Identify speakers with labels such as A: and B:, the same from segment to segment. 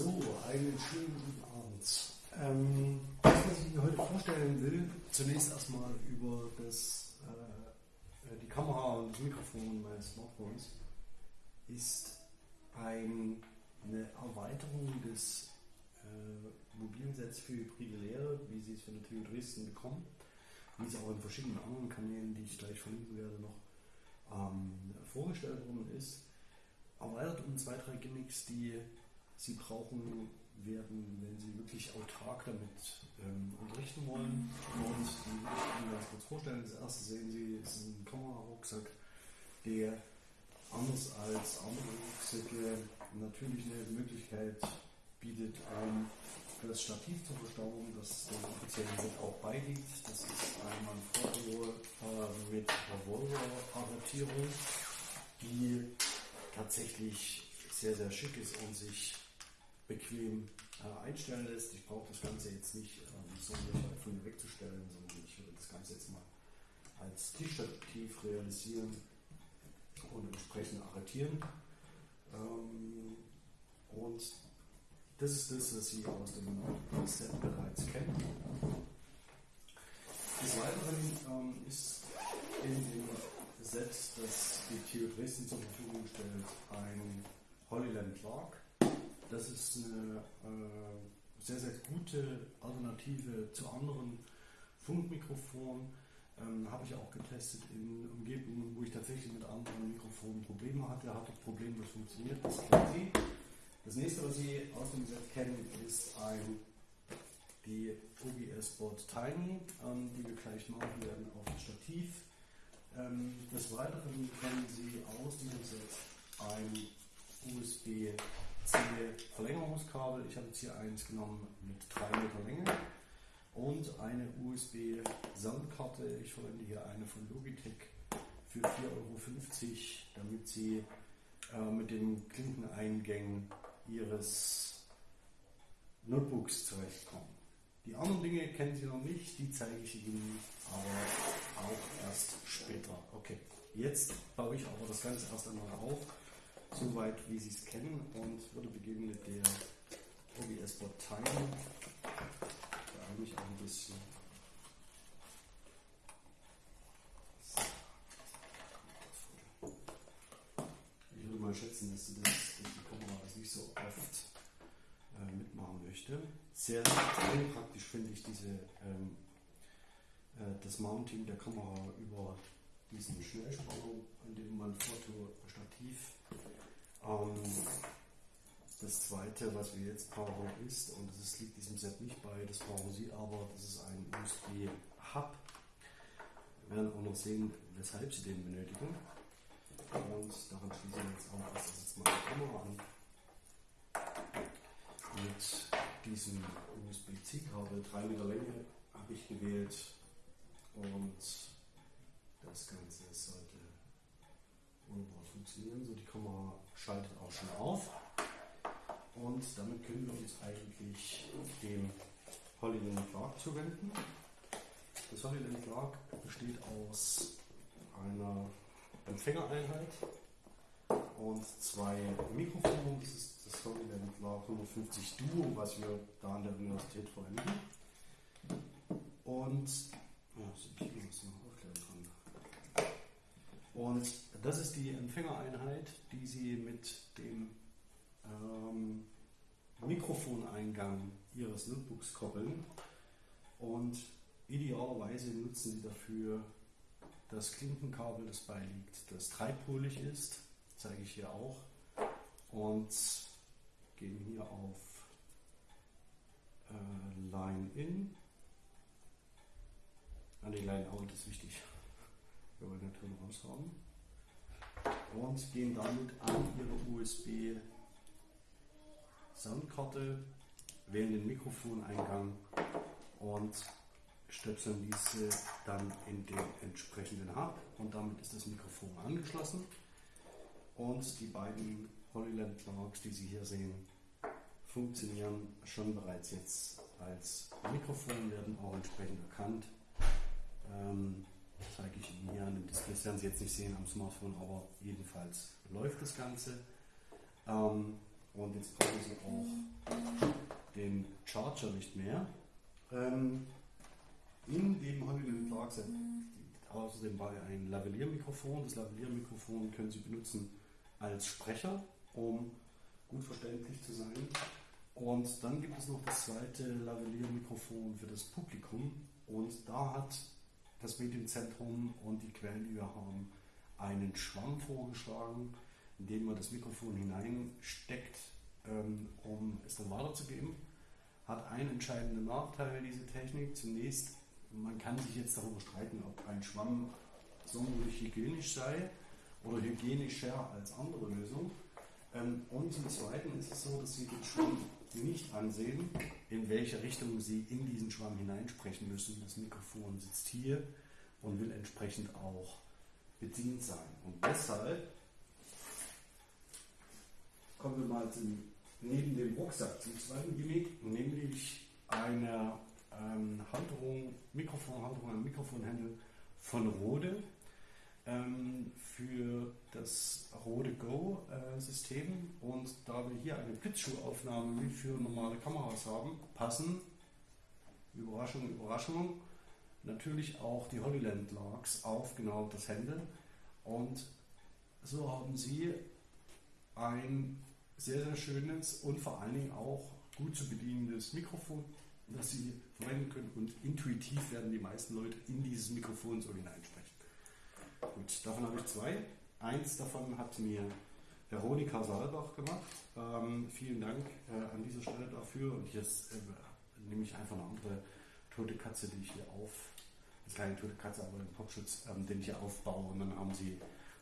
A: So, einen schönen guten Abend. Ähm, das, was ich Ihnen heute vorstellen will, zunächst erstmal über das, äh, die Kamera und das Mikrofon meines Smartphones, ist ein, eine Erweiterung des äh, mobilen für hybride Lehre, wie Sie es von der TU Dresden bekommen, wie es auch in verschiedenen anderen Kanälen, die ich gleich verlinken werde, noch ähm, vorgestellt worden ist. Erweitert um zwei, drei Gimmicks, die Sie brauchen werden, wenn Sie wirklich autark damit ähm, unterrichten wollen. Und die will ich Ihnen ganz kurz vorstellen. Das erste sehen Sie, ist ein Kamerarucksack, der anders als andere Rucksäcke natürlich eine Möglichkeit bietet, um das Stativ zu verstauen, das dem offiziellen Set auch beiliegt. Das ist einmal ein Foto äh, mit Revolver-Arretierung, die tatsächlich sehr, sehr schick ist und sich bequem äh, einstellen lässt. Ich brauche das Ganze jetzt nicht ähm, so von mir wegzustellen, sondern ich würde das Ganze jetzt mal als T-Stativ realisieren und entsprechend arretieren. Ähm, und das ist das, was Sie aus dem Set bereits kennen. Des Weiteren ähm, ist in dem Set, das die TU Dresden zur Verfügung stellt, ein Holyland Clark das ist eine äh, sehr, sehr gute Alternative zu anderen Funkmikrofonen. Ähm, Habe ich auch getestet in Umgebungen, wo ich tatsächlich mit anderen Mikrofonen Probleme hatte. Hatte problemlos funktioniert. Das kennen Sie. Das nächste, was Sie aus dem Set kennen, ist ein, die OBS Board Tiny, ähm, die wir gleich machen werden auf das Stativ. Ähm, des Weiteren kennen Sie aus diesem Set ein USB Verlängerungskabel. Ich habe jetzt hier eins genommen mit 3 Meter Länge und eine USB-Soundkarte. Ich verwende hier eine von Logitech für 4,50 Euro, damit Sie äh, mit den Klinkeneingängen Ihres Notebooks zurechtkommen. Die anderen Dinge kennen Sie noch nicht, die zeige ich Ihnen aber auch erst später. Okay, jetzt baue ich aber das Ganze erst einmal auf soweit wie Sie es kennen und würde beginnen mit der OBS Bot Time. Da mich auch ein bisschen. Ich würde mal schätzen, dass, das, dass die Kamera das nicht so oft äh, mitmachen möchte. Sehr extrem praktisch finde ich diese, ähm, äh, das Mounting der Kamera über diesen Schnellspannung, an dem man Foto Stativ ähm, das zweite, was wir jetzt brauchen, ist, und das liegt diesem Set nicht bei, das brauchen Sie aber, das ist ein USB-Hub. Wir werden auch noch sehen, weshalb Sie den benötigen. Und daran schließen wir jetzt auch erst jetzt mal die Kamera an. Mit diesem USB-C-Kabel, 3 Meter Länge, habe ich gewählt. Und das Ganze sollte wunderbar funktionieren. So, die Kamera schaltet auch schon auf. Und damit können wir uns eigentlich dem Holyland Clark zuwenden. Das Holyland Clark besteht aus einer Empfängereinheit und zwei Mikrofonen. Das ist das Holyland Clark 150 Duo, was wir da an der Universität verwenden. Und ja, ich muss noch aufklären kann. Und das ist die Empfängereinheit, die Sie mit dem ähm, Mikrofoneingang Ihres Notebooks koppeln. Und idealerweise nutzen Sie dafür das Klinkenkabel, das beiliegt, das dreipolig ist, zeige ich hier auch. Und gehen hier auf äh, Line In. Ah, die Line Out ist wichtig. Wir wollen den Ton raus haben und gehen damit an Ihre USB Soundkarte, wählen den Mikrofoneingang und stöpseln diese dann in den entsprechenden Hub. Und damit ist das Mikrofon angeschlossen. Und die beiden Holyland Clarks, die Sie hier sehen, funktionieren schon bereits jetzt als Mikrofon, werden auch entsprechend erkannt. Ähm, zeige ich Ihnen hier an dem Display. Das werden Sie jetzt nicht sehen am Smartphone, aber jedenfalls läuft das Ganze. Ähm, und jetzt brauchen Sie auch den Charger nicht mehr. Ähm, in dem Hollywood Clark Set außerdem bei ein Lavalier-Mikrofon. Das Lavalier-Mikrofon können Sie benutzen als Sprecher, um gut verständlich zu sein. Und dann gibt es noch das zweite Lavalier-Mikrofon für das Publikum. Und da hat das Medienzentrum und die Quellen, die wir haben, einen Schwamm vorgeschlagen, in den man das Mikrofon hineinsteckt, ähm, um es dann weiterzugeben. Hat einen entscheidenden Nachteil, diese Technik. Zunächst, man kann sich jetzt darüber streiten, ob ein Schwamm sonderlich hygienisch sei oder hygienischer als andere Lösungen. Ähm, und zum Zweiten ist es so, dass Sie den Schwamm nicht ansehen, in welche Richtung Sie in diesen Schwamm hineinsprechen müssen. Das Mikrofon sitzt hier und will entsprechend auch bedient sein. Und deshalb kommen wir mal zum, neben dem Rucksack zum zweiten Gimmick, nämlich eine ähm, Halterung, Mikrofonhalterung, ein Mikrofonhändel von Rode ähm, für das Rode Go äh, und da wir hier eine Blitzschuhaufnahme wie für normale Kameras haben, passen, Überraschung, Überraschung, natürlich auch die Holyland Larks auf genau das Händel und so haben sie ein sehr, sehr schönes und vor allen Dingen auch gut zu bedienendes Mikrofon, das sie verwenden können und intuitiv werden die meisten Leute in dieses Mikrofon so hineinsprechen. Gut, davon habe ich zwei. Eins davon hat mir Veronika Saalbach gemacht. Ähm, vielen Dank äh, an dieser Stelle dafür. Und jetzt äh, nehme ich einfach eine andere tote Katze, die ich hier auf, das kleine tote Katze, aber einen Popschutz, ähm, den ich hier aufbaue. Und dann haben sie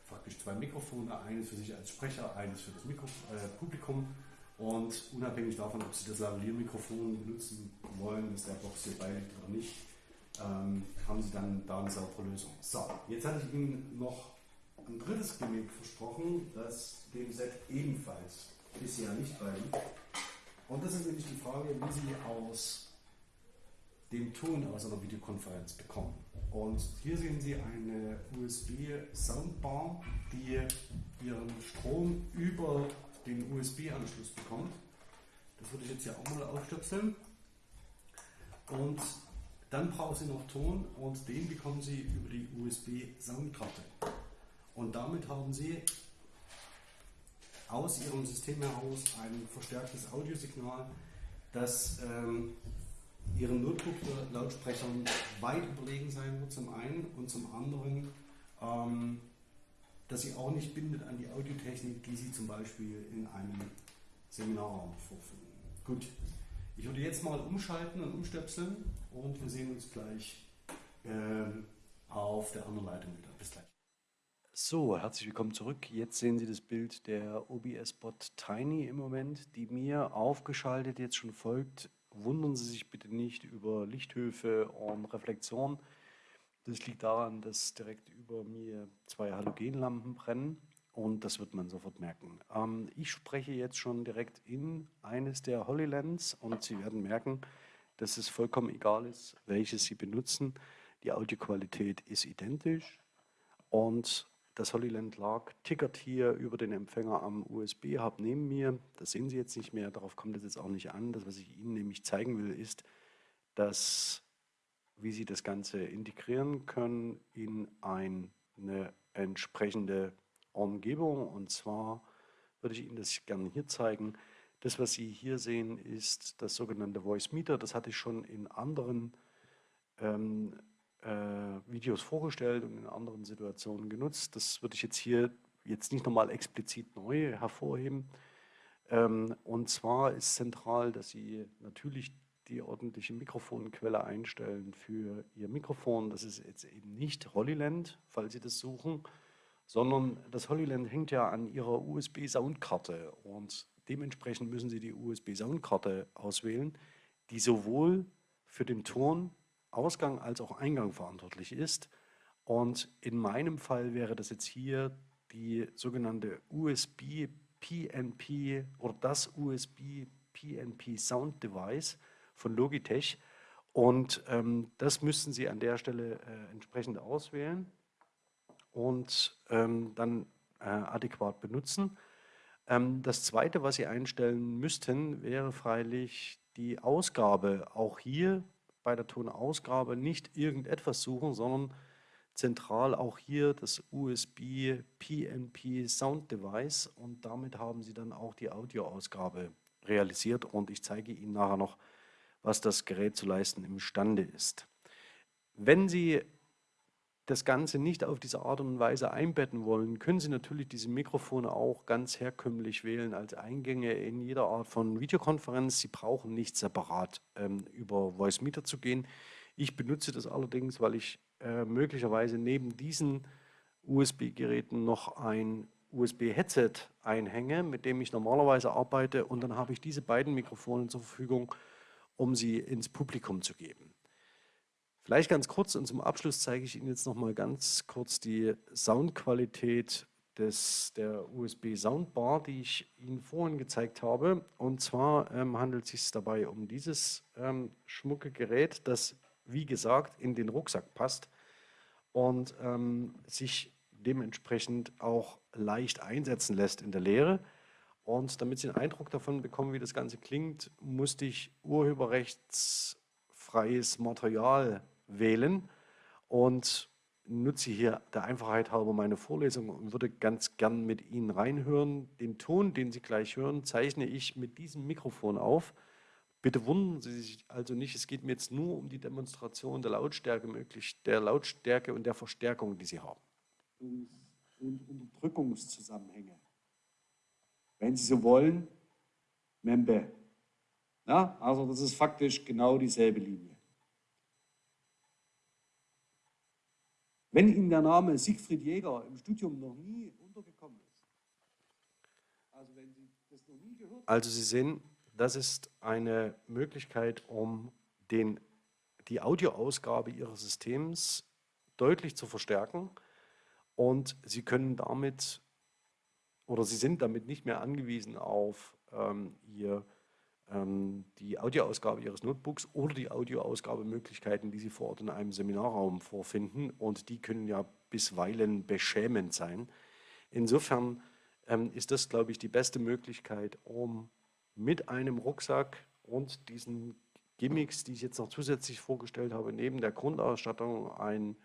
A: praktisch zwei Mikrofone, eines für sich als Sprecher, eines für das Mikro äh, Publikum. Und unabhängig davon, ob Sie das Lavalier-Mikrofon benutzen wollen, dass der Box hier beiliegt oder nicht, ähm, haben Sie dann da eine saubere Lösung. So, jetzt hatte ich Ihnen noch ein drittes Gimmick versprochen, das dem Set ebenfalls bisher nicht beiliegt. Und das ist nämlich die Frage, wie Sie aus dem Ton aus einer Videokonferenz bekommen. Und hier sehen Sie eine USB-Soundbar, die ihren Strom über den USB-Anschluss bekommt. Das würde ich jetzt hier auch mal aufstöpseln. Und dann brauchen Sie noch Ton und den bekommen Sie über die USB-Soundkarte. Und damit haben Sie aus Ihrem System heraus ein verstärktes Audiosignal, das ähm, Ihren Notebook-Lautsprechern weit überlegen sein wird, zum einen und zum anderen, ähm, dass sie auch nicht bindet an die Audiotechnik, die Sie zum Beispiel in einem Seminarraum vorfinden. Gut, ich würde jetzt mal umschalten und umstöpseln und wir sehen uns gleich ähm, auf der anderen Leitung wieder. Bis gleich.
B: So, herzlich willkommen zurück. Jetzt sehen Sie das Bild der OBS-Bot Tiny im Moment, die mir aufgeschaltet jetzt schon folgt. Wundern Sie sich bitte nicht über Lichthöfe und Reflexion. Das liegt daran, dass direkt über mir zwei Halogenlampen brennen und das wird man sofort merken. Ähm, ich spreche jetzt schon direkt in eines der Holylands und Sie werden merken, dass es vollkommen egal ist, welches Sie benutzen. Die Audioqualität ist identisch und das Holyland Lark tickert hier über den Empfänger am USB-Hub neben mir. Das sehen Sie jetzt nicht mehr, darauf kommt es jetzt auch nicht an. Das, was ich Ihnen nämlich zeigen will, ist, dass, wie Sie das Ganze integrieren können in eine entsprechende Umgebung. Und zwar würde ich Ihnen das gerne hier zeigen. Das, was Sie hier sehen, ist das sogenannte Voice Meter. Das hatte ich schon in anderen ähm, äh, Videos vorgestellt und in anderen Situationen genutzt. Das würde ich jetzt hier jetzt nicht nochmal explizit neu hervorheben. Ähm, und zwar ist zentral, dass Sie natürlich die ordentliche Mikrofonquelle einstellen für Ihr Mikrofon. Das ist jetzt eben nicht Hollyland, falls Sie das suchen, sondern das Holyland hängt ja an ihrer USB-Soundkarte und dementsprechend müssen Sie die USB-Soundkarte auswählen, die sowohl für den Tonausgang als auch Eingang verantwortlich ist. Und in meinem Fall wäre das jetzt hier die sogenannte USB PNP oder das USB PNP Sound Device von Logitech. Und ähm, das müssten Sie an der Stelle äh, entsprechend auswählen und ähm, dann äh, adäquat benutzen. Ähm, das Zweite, was Sie einstellen müssten, wäre freilich die Ausgabe. Auch hier bei der Tonausgabe nicht irgendetwas suchen, sondern zentral auch hier das USB PNP Sound Device und damit haben Sie dann auch die Audioausgabe realisiert und ich zeige Ihnen nachher noch, was das Gerät zu leisten imstande ist. Wenn Sie das Ganze nicht auf diese Art und Weise einbetten wollen, können Sie natürlich diese Mikrofone auch ganz herkömmlich wählen als Eingänge in jeder Art von Videokonferenz. Sie brauchen nicht separat ähm, über Voice Meter zu gehen. Ich benutze das allerdings, weil ich äh, möglicherweise neben diesen USB-Geräten noch ein USB-Headset einhänge, mit dem ich normalerweise arbeite und dann habe ich diese beiden Mikrofone zur Verfügung, um sie ins Publikum zu geben. Vielleicht ganz kurz und zum Abschluss zeige ich Ihnen jetzt noch mal ganz kurz die Soundqualität des, der USB Soundbar, die ich Ihnen vorhin gezeigt habe. Und zwar ähm, handelt es sich dabei um dieses ähm, schmucke Gerät, das wie gesagt in den Rucksack passt und ähm, sich dementsprechend auch leicht einsetzen lässt in der Lehre. Und damit Sie einen Eindruck davon bekommen, wie das Ganze klingt, musste ich urheberrechtsfreies Material wählen und nutze hier der Einfachheit halber meine Vorlesung und würde ganz gern mit Ihnen reinhören. Den Ton, den Sie gleich hören, zeichne ich mit diesem Mikrofon auf. Bitte wundern Sie sich also nicht, es geht mir jetzt nur um die Demonstration der Lautstärke möglich, der Lautstärke und der Verstärkung, die Sie haben. Und Unterdrückungszusammenhänge. Wenn Sie so wollen, Membe. Ja, also das ist faktisch genau dieselbe Linie. Wenn Ihnen der Name Siegfried Jäger im Studium noch nie untergekommen ist, also wenn Sie das noch nie gehört haben. Also Sie sehen, das ist eine Möglichkeit, um den, die Audioausgabe Ihres Systems deutlich zu verstärken und Sie können damit oder Sie sind damit nicht mehr angewiesen auf ähm, Ihr die Audioausgabe Ihres Notebooks oder die Audioausgabemöglichkeiten, die Sie vor Ort in einem Seminarraum vorfinden. Und die können ja bisweilen beschämend sein. Insofern ähm, ist das, glaube ich, die beste Möglichkeit, um mit einem Rucksack und diesen Gimmicks, die ich jetzt noch zusätzlich vorgestellt habe, neben der Grundausstattung ein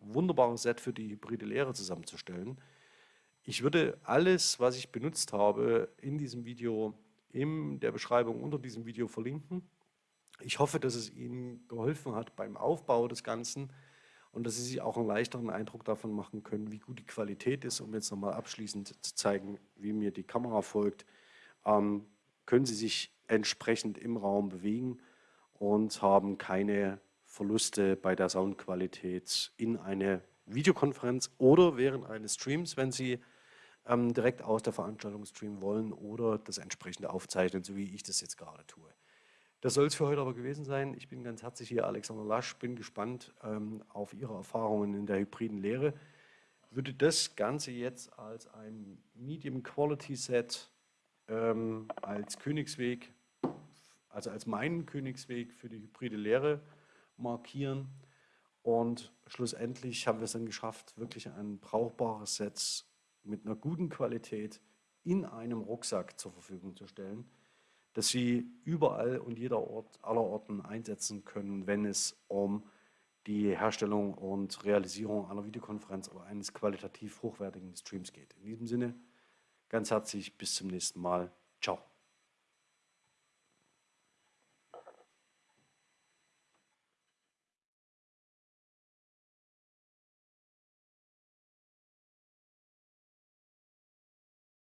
B: wunderbares Set für die hybride Lehre zusammenzustellen. Ich würde alles, was ich benutzt habe, in diesem Video in der Beschreibung unter diesem Video verlinken. Ich hoffe, dass es Ihnen geholfen hat beim Aufbau des Ganzen und dass Sie sich auch einen leichteren Eindruck davon machen können, wie gut die Qualität ist. Um jetzt nochmal abschließend zu zeigen, wie mir die Kamera folgt, ähm, können Sie sich entsprechend im Raum bewegen und haben keine Verluste bei der Soundqualität in eine Videokonferenz oder während eines Streams, wenn Sie ähm, direkt aus der Veranstaltung streamen wollen oder das entsprechende aufzeichnen, so wie ich das jetzt gerade tue. Das soll es für heute aber gewesen sein. Ich bin ganz herzlich hier, Alexander Lasch, bin gespannt ähm, auf Ihre Erfahrungen in der hybriden Lehre. Würde das Ganze jetzt als ein Medium Quality Set ähm, als Königsweg, also als meinen Königsweg für die hybride Lehre markieren. Und schlussendlich haben wir es dann geschafft, wirklich ein brauchbares Set mit einer guten Qualität in einem Rucksack zur Verfügung zu stellen, dass Sie überall und jeder Ort, aller Orten einsetzen können, wenn es um die Herstellung und Realisierung einer Videokonferenz oder eines qualitativ hochwertigen Streams geht. In diesem Sinne, ganz herzlich bis zum nächsten Mal.